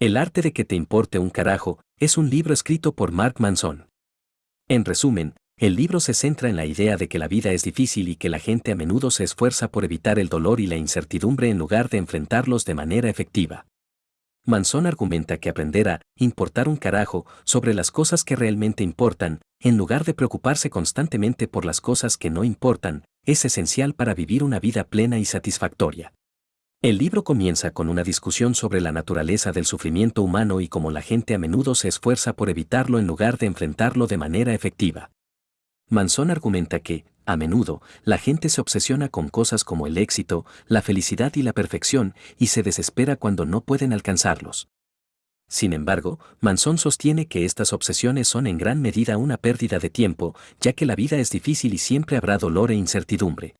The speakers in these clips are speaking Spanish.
El arte de que te importe un carajo es un libro escrito por Mark Manson. En resumen, el libro se centra en la idea de que la vida es difícil y que la gente a menudo se esfuerza por evitar el dolor y la incertidumbre en lugar de enfrentarlos de manera efectiva. Manson argumenta que aprender a importar un carajo sobre las cosas que realmente importan, en lugar de preocuparse constantemente por las cosas que no importan, es esencial para vivir una vida plena y satisfactoria. El libro comienza con una discusión sobre la naturaleza del sufrimiento humano y cómo la gente a menudo se esfuerza por evitarlo en lugar de enfrentarlo de manera efectiva. Manson argumenta que, a menudo, la gente se obsesiona con cosas como el éxito, la felicidad y la perfección y se desespera cuando no pueden alcanzarlos. Sin embargo, Manson sostiene que estas obsesiones son en gran medida una pérdida de tiempo, ya que la vida es difícil y siempre habrá dolor e incertidumbre.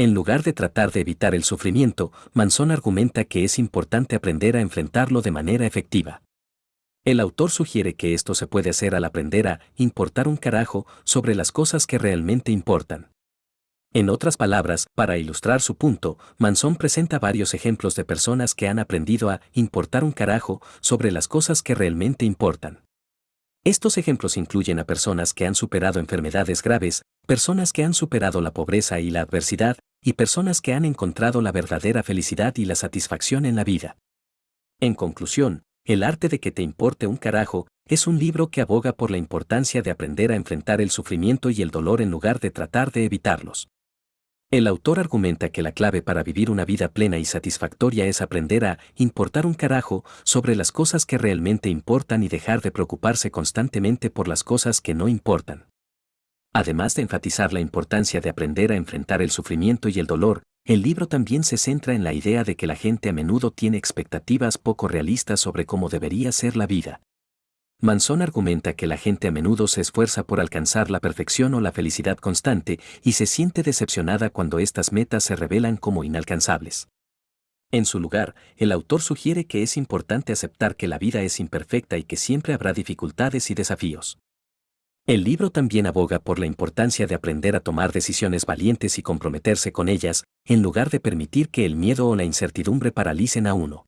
En lugar de tratar de evitar el sufrimiento, Manson argumenta que es importante aprender a enfrentarlo de manera efectiva. El autor sugiere que esto se puede hacer al aprender a importar un carajo sobre las cosas que realmente importan. En otras palabras, para ilustrar su punto, Manson presenta varios ejemplos de personas que han aprendido a importar un carajo sobre las cosas que realmente importan. Estos ejemplos incluyen a personas que han superado enfermedades graves, personas que han superado la pobreza y la adversidad, y personas que han encontrado la verdadera felicidad y la satisfacción en la vida. En conclusión, El arte de que te importe un carajo es un libro que aboga por la importancia de aprender a enfrentar el sufrimiento y el dolor en lugar de tratar de evitarlos. El autor argumenta que la clave para vivir una vida plena y satisfactoria es aprender a importar un carajo sobre las cosas que realmente importan y dejar de preocuparse constantemente por las cosas que no importan. Además de enfatizar la importancia de aprender a enfrentar el sufrimiento y el dolor, el libro también se centra en la idea de que la gente a menudo tiene expectativas poco realistas sobre cómo debería ser la vida. Manson argumenta que la gente a menudo se esfuerza por alcanzar la perfección o la felicidad constante y se siente decepcionada cuando estas metas se revelan como inalcanzables. En su lugar, el autor sugiere que es importante aceptar que la vida es imperfecta y que siempre habrá dificultades y desafíos. El libro también aboga por la importancia de aprender a tomar decisiones valientes y comprometerse con ellas, en lugar de permitir que el miedo o la incertidumbre paralicen a uno.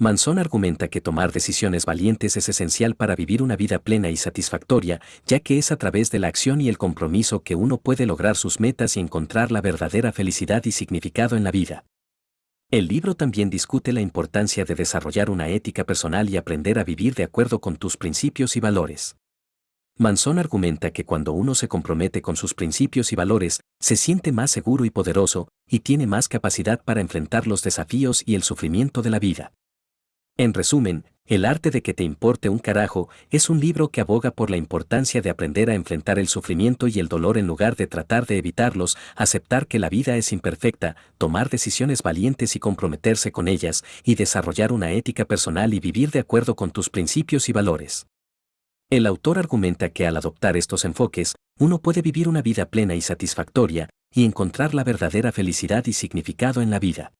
Manson argumenta que tomar decisiones valientes es esencial para vivir una vida plena y satisfactoria, ya que es a través de la acción y el compromiso que uno puede lograr sus metas y encontrar la verdadera felicidad y significado en la vida. El libro también discute la importancia de desarrollar una ética personal y aprender a vivir de acuerdo con tus principios y valores. Manson argumenta que cuando uno se compromete con sus principios y valores, se siente más seguro y poderoso, y tiene más capacidad para enfrentar los desafíos y el sufrimiento de la vida. En resumen, El arte de que te importe un carajo es un libro que aboga por la importancia de aprender a enfrentar el sufrimiento y el dolor en lugar de tratar de evitarlos, aceptar que la vida es imperfecta, tomar decisiones valientes y comprometerse con ellas, y desarrollar una ética personal y vivir de acuerdo con tus principios y valores. El autor argumenta que al adoptar estos enfoques, uno puede vivir una vida plena y satisfactoria, y encontrar la verdadera felicidad y significado en la vida.